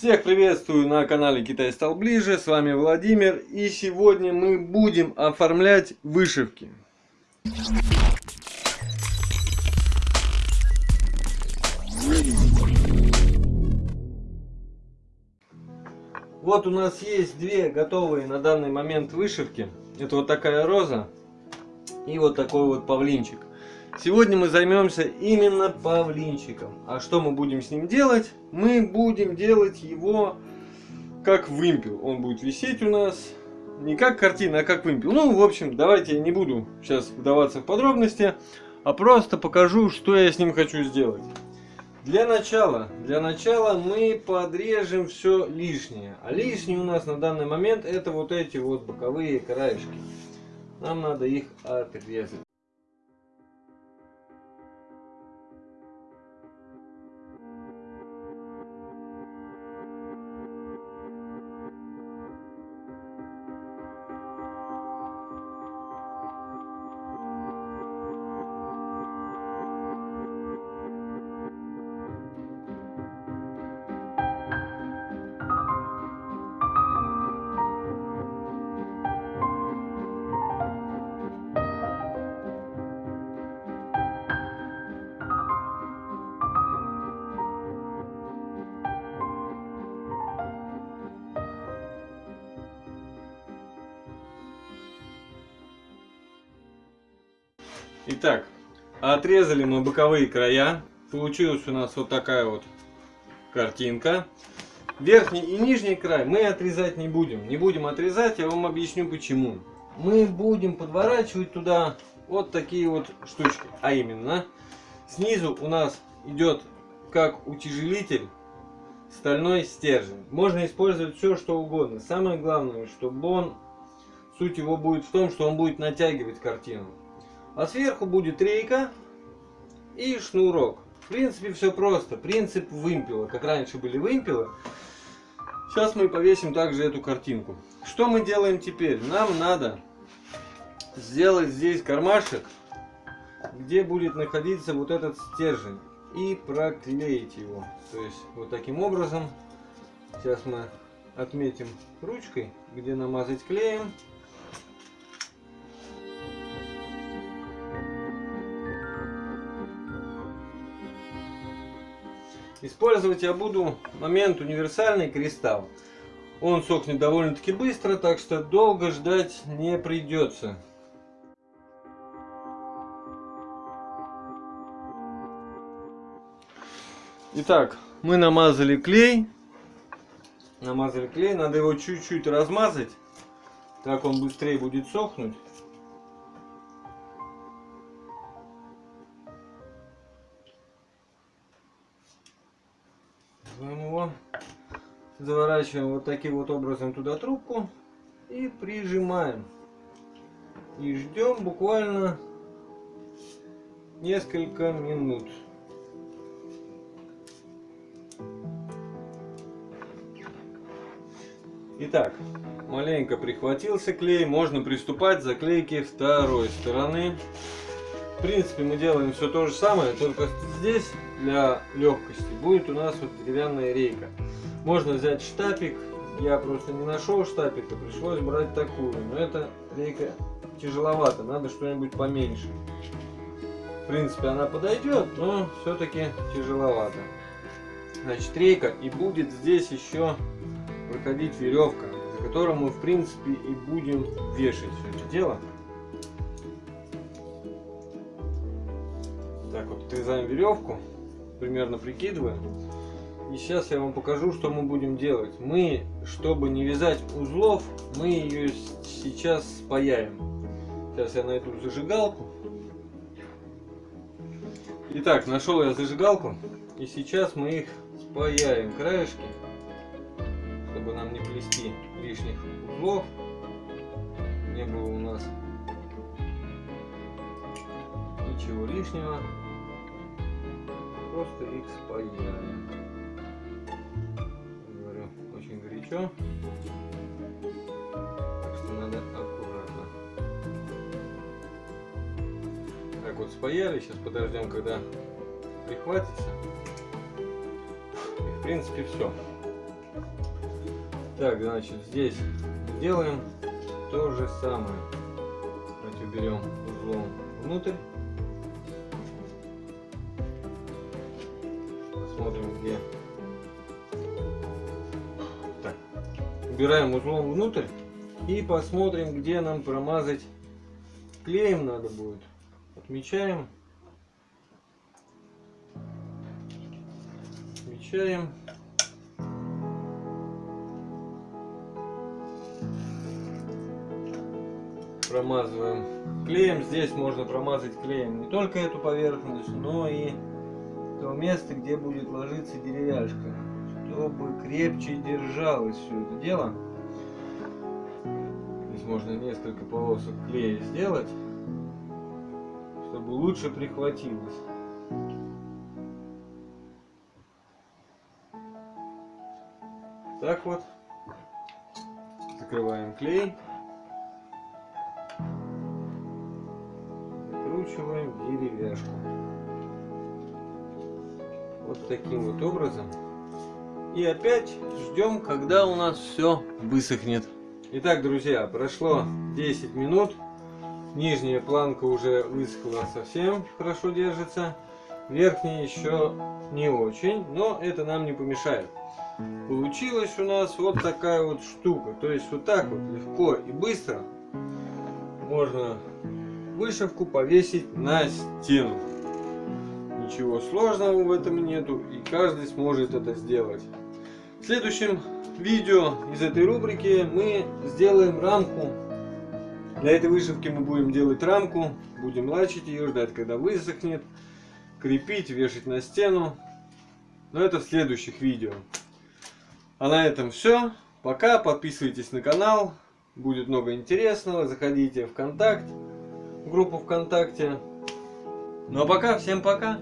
Всех приветствую на канале Китай стал ближе, с вами Владимир и сегодня мы будем оформлять вышивки. Вот у нас есть две готовые на данный момент вышивки. Это вот такая роза и вот такой вот павлинчик. Сегодня мы займемся именно павлинчиком. А что мы будем с ним делать? Мы будем делать его как вымпел. Он будет висеть у нас не как картина, а как вымпел. Ну, в общем, давайте я не буду сейчас вдаваться в подробности, а просто покажу, что я с ним хочу сделать. Для начала, для начала мы подрежем все лишнее. А лишнее у нас на данный момент это вот эти вот боковые краешки. Нам надо их отрезать. Итак, отрезали мы боковые края. Получилась у нас вот такая вот картинка. Верхний и нижний край мы отрезать не будем. Не будем отрезать, я вам объясню почему. Мы будем подворачивать туда вот такие вот штучки. А именно, снизу у нас идет как утяжелитель стальной стержень. Можно использовать все, что угодно. Самое главное, чтобы он, суть его будет в том, что он будет натягивать картину. А сверху будет рейка и шнурок. В принципе, все просто. Принцип вымпела. Как раньше были вымпелы. Сейчас мы повесим также эту картинку. Что мы делаем теперь? Нам надо сделать здесь кармашек, где будет находиться вот этот стержень. И проклеить его. То есть, вот таким образом. Сейчас мы отметим ручкой, где намазать клеем. Использовать я буду момент универсальный кристалл. Он сохнет довольно-таки быстро, так что долго ждать не придется. Итак, мы намазали клей. Намазали клей, надо его чуть-чуть размазать. Так он быстрее будет сохнуть. Заворачиваем вот таким вот образом туда трубку и прижимаем. И ждем буквально несколько минут. Итак, маленько прихватился клей, можно приступать к заклейке второй стороны. В принципе, мы делаем все то же самое, только здесь для легкости будет у нас вот деревянная рейка. Можно взять штапик. Я просто не нашел штапика, пришлось брать такую. Но эта рейка тяжеловато, надо что-нибудь поменьше. В принципе, она подойдет, но все-таки тяжеловато. Значит, рейка и будет здесь еще проходить веревка, за которую мы, в принципе, и будем вешать все это дело. Отрезаем веревку, примерно прикидываем. И сейчас я вам покажу, что мы будем делать. Мы, чтобы не вязать узлов, мы ее сейчас спаяем. Сейчас я найду зажигалку. Итак, нашел я зажигалку. И сейчас мы их спаяем краешки, чтобы нам не плести лишних узлов. Не было у нас ничего лишнего. Просто их спаяем. еще. Так что надо аккуратно. Так вот спаяли. Сейчас подождем, когда прихватится. И в принципе все. Так, значит, здесь делаем то же самое. Давайте уберем узлом внутрь. Посмотрим, где. Так. Убираем узлом внутрь и посмотрим, где нам промазать клеем надо будет. Отмечаем. Отмечаем. Промазываем клеем. Здесь можно промазать клеем не только эту поверхность, но и то место, где будет ложиться деревяшка, чтобы крепче держалось все это дело. Здесь можно несколько полосок клея сделать, чтобы лучше прихватилось. Так вот. Закрываем клей. Закручиваем деревяшку. Вот таким вот образом. И опять ждем, когда у нас все высохнет. Итак, друзья, прошло 10 минут. Нижняя планка уже высохла совсем хорошо держится. Верхняя еще не очень, но это нам не помешает. Получилась у нас вот такая вот штука. То есть вот так вот легко и быстро можно вышивку повесить на стену. Ничего сложного в этом нету и каждый сможет это сделать. В следующем видео из этой рубрики мы сделаем рамку. Для этой вышивки мы будем делать рамку, будем лачить ее, ждать когда высохнет, крепить, вешать на стену. Но это в следующих видео. А на этом все. Пока. Подписывайтесь на канал. Будет много интересного. Заходите в ВКонтакт, в группу ВКонтакте. Ну а пока, всем пока.